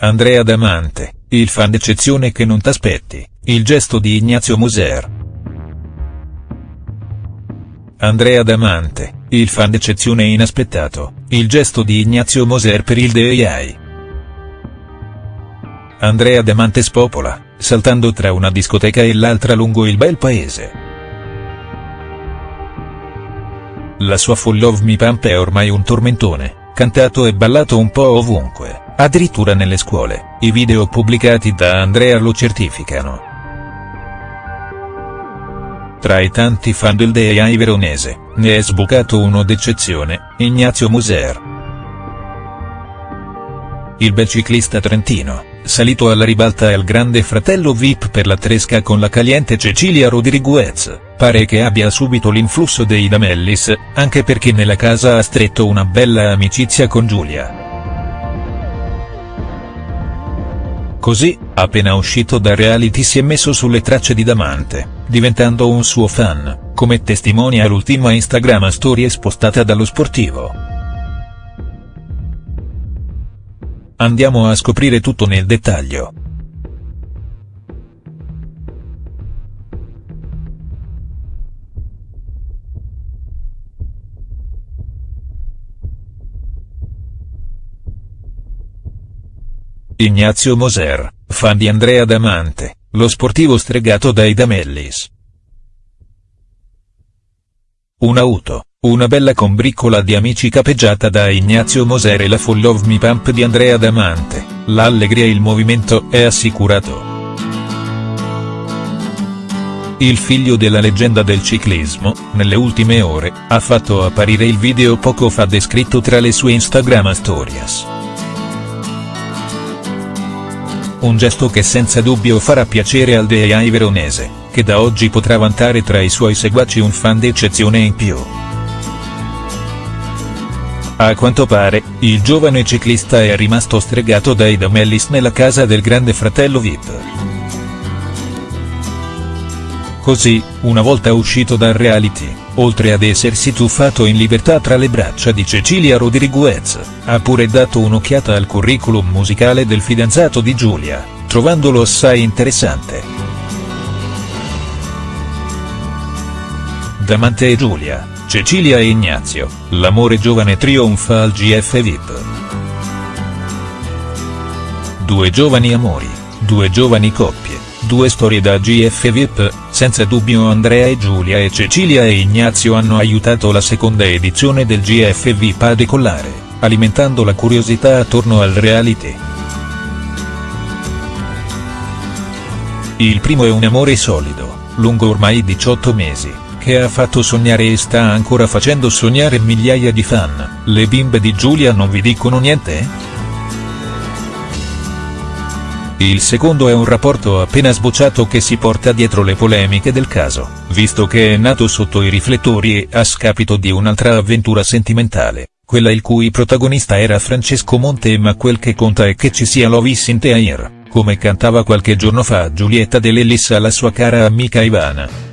Andrea Damante, il fan d'eccezione che non t'aspetti, il gesto di Ignazio Moser. Andrea Damante, il fan d'eccezione inaspettato, il gesto di Ignazio Moser per il DEI. Andrea Damante spopola, saltando tra una discoteca e l'altra lungo il bel paese. La sua Full Love Me Pump è ormai un tormentone, cantato e ballato un po' ovunque. Addirittura nelle scuole, i video pubblicati da Andrea lo certificano. Tra i tanti fan del DEI veronese, ne è sbucato uno d'eccezione, Ignazio Muser. Il bel ciclista trentino, salito alla ribalta al grande fratello VIP per la tresca con la caliente Cecilia Rodriguez, pare che abbia subito l'influsso dei Damellis, anche perché nella casa ha stretto una bella amicizia con Giulia. Così, appena uscito da reality si è messo sulle tracce di Damante, diventando un suo fan, come testimonia l'ultima Instagram story spostata dallo sportivo. Andiamo a scoprire tutto nel dettaglio. Ignazio Moser, fan di Andrea Damante, lo sportivo stregato dai Damellis. Un'auto, una bella combriccola di amici capeggiata da Ignazio Moser e la Full Love Me Pump di Andrea Damante, l'allegria e il movimento è assicurato. Il figlio della leggenda del ciclismo, nelle ultime ore, ha fatto apparire il video poco fa descritto tra le sue Instagram stories. Un gesto che senza dubbio farà piacere al DEI veronese, che da oggi potrà vantare tra i suoi seguaci un fan d'eccezione in più. A quanto pare, il giovane ciclista è rimasto stregato dai Damellis nella casa del grande fratello Vip. Così, una volta uscito dal reality, oltre ad essersi tuffato in libertà tra le braccia di Cecilia Rodriguez, ha pure dato un'occhiata al curriculum musicale del fidanzato di Giulia, trovandolo assai interessante. Damante e Giulia, Cecilia e Ignazio, l'amore giovane trionfa al GF VIP. Due giovani amori, due giovani coppie Due storie da GF VIP, senza dubbio Andrea e Giulia e Cecilia e Ignazio hanno aiutato la seconda edizione del GF VIP a decollare, alimentando la curiosità attorno al reality. Il primo è un amore solido, lungo ormai 18 mesi, che ha fatto sognare e sta ancora facendo sognare migliaia di fan, le bimbe di Giulia non vi dicono niente?. Il secondo è un rapporto appena sbocciato che si porta dietro le polemiche del caso, visto che è nato sotto i riflettori e a scapito di un'altra avventura sentimentale, quella il cui protagonista era Francesco Monte ma quel che conta è che ci sia Lovis in Teair, come cantava qualche giorno fa Giulietta De Lellis alla sua cara amica Ivana.